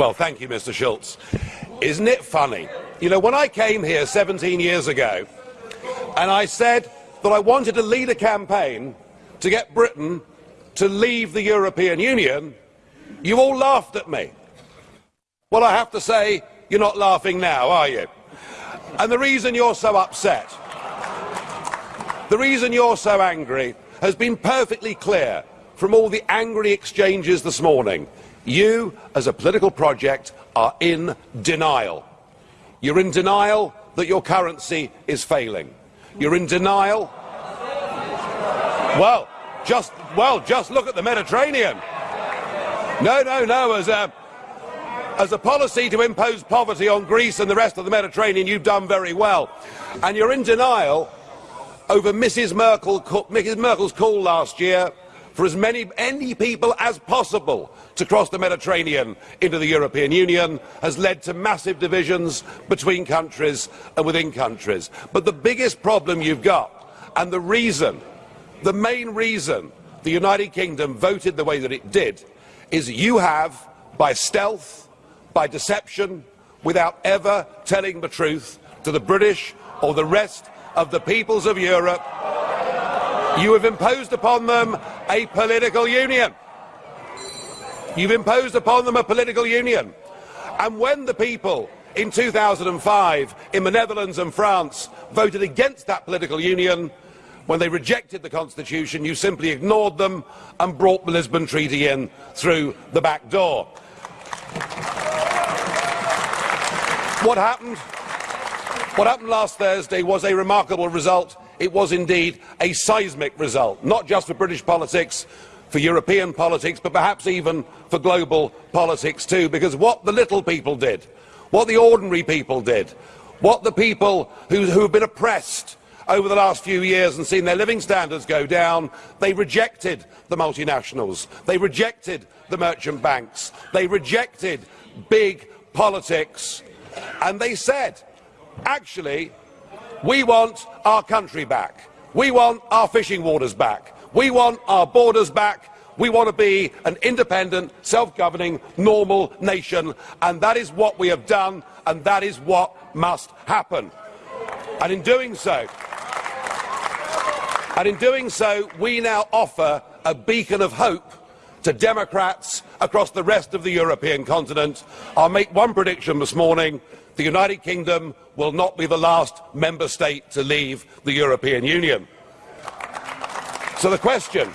Well, thank you, Mr. Schulz. Isn't it funny? You know, when I came here 17 years ago and I said that I wanted to lead a campaign to get Britain to leave the European Union, you all laughed at me. Well, I have to say, you're not laughing now, are you? And the reason you're so upset, the reason you're so angry, has been perfectly clear from all the angry exchanges this morning. You, as a political project, are in denial. You're in denial that your currency is failing. You're in denial. Well, just well, just look at the Mediterranean. No, no, no. As a as a policy to impose poverty on Greece and the rest of the Mediterranean, you've done very well. And you're in denial over Mrs. Merkel, Mrs. Merkel's call last year for as many, many people as possible to cross the Mediterranean into the European Union has led to massive divisions between countries and within countries. But the biggest problem you've got, and the reason, the main reason the United Kingdom voted the way that it did, is you have, by stealth, by deception, without ever telling the truth to the British or the rest of the peoples of Europe, you have imposed upon them a political union. You've imposed upon them a political union. And when the people in 2005 in the Netherlands and France voted against that political union, when they rejected the Constitution, you simply ignored them and brought the Lisbon Treaty in through the back door. What happened? What happened last Thursday was a remarkable result it was indeed a seismic result, not just for British politics, for European politics, but perhaps even for global politics too, because what the little people did, what the ordinary people did, what the people who, who have been oppressed over the last few years and seen their living standards go down, they rejected the multinationals, they rejected the merchant banks, they rejected big politics, and they said, actually, we want our country back. We want our fishing waters back. We want our borders back. We want to be an independent, self-governing, normal nation. And that is what we have done, and that is what must happen. And in doing so, and in doing so, we now offer a beacon of hope to Democrats across the rest of the European continent. I'll make one prediction this morning the United Kingdom will not be the last member state to leave the European Union. So the question,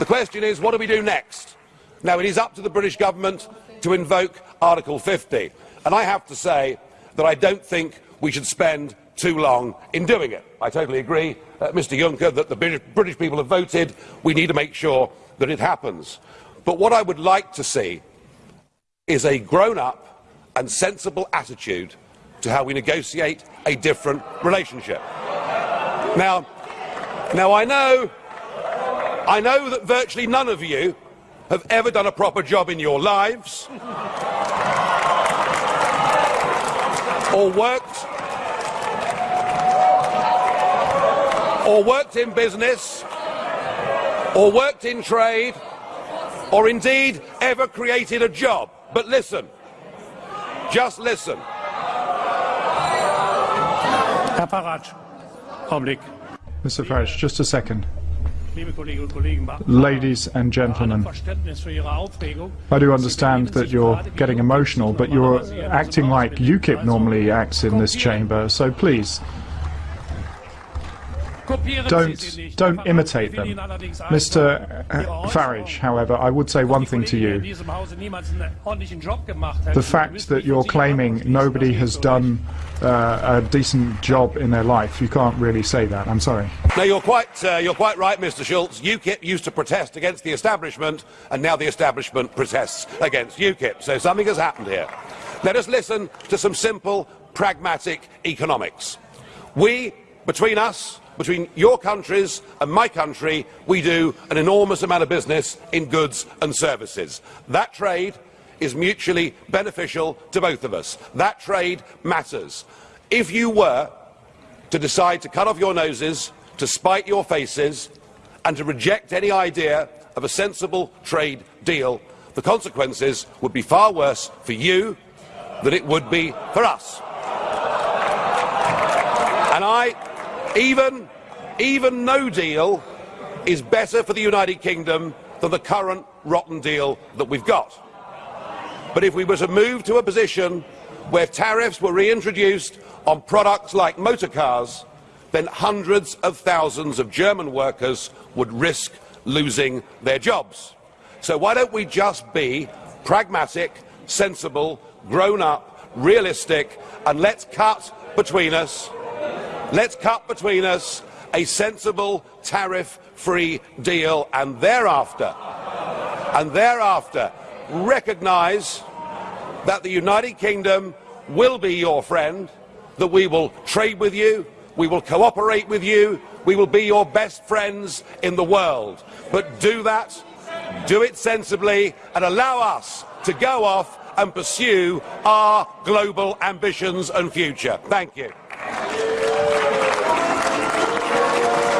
the question is, what do we do next? Now, it is up to the British government to invoke Article 50. And I have to say that I don't think we should spend too long in doing it. I totally agree, uh, Mr Juncker, that the British people have voted. We need to make sure that it happens. But what I would like to see is a grown-up and sensible attitude to how we negotiate a different relationship. Now, now I know, I know that virtually none of you have ever done a proper job in your lives or worked or worked in business or worked in trade or indeed ever created a job. But listen, just listen. Herr Farage, Augenblick. Mr. Farage, just a second. Ladies and gentlemen, I do understand that you're getting emotional, but you're acting like UKIP normally acts in this chamber, so please, don't, don't imitate them. Mr. Farage, however, I would say one thing to you. The fact that you're claiming nobody has done uh, a decent job in their life, you can't really say that. I'm sorry. No, you're quite, uh, you're quite right, Mr. Schulz. UKIP used to protest against the establishment, and now the establishment protests against UKIP. So something has happened here. Let us listen to some simple, pragmatic economics. We, between us, between your countries and my country, we do an enormous amount of business in goods and services. That trade is mutually beneficial to both of us. That trade matters. If you were to decide to cut off your noses, to spite your faces, and to reject any idea of a sensible trade deal, the consequences would be far worse for you than it would be for us. And I, even, even no deal is better for the United Kingdom than the current rotten deal that we've got. But if we were to move to a position where tariffs were reintroduced on products like motor cars, then hundreds of thousands of German workers would risk losing their jobs. So why don't we just be pragmatic, sensible, grown up, realistic, and let's cut between us, let's cut between us a sensible tariff-free deal and thereafter, and thereafter recognise that the United Kingdom will be your friend, that we will trade with you, we will cooperate with you, we will be your best friends in the world. But do that, do it sensibly, and allow us to go off and pursue our global ambitions and future. Thank you. よろしくお願いします。